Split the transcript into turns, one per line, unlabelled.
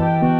Música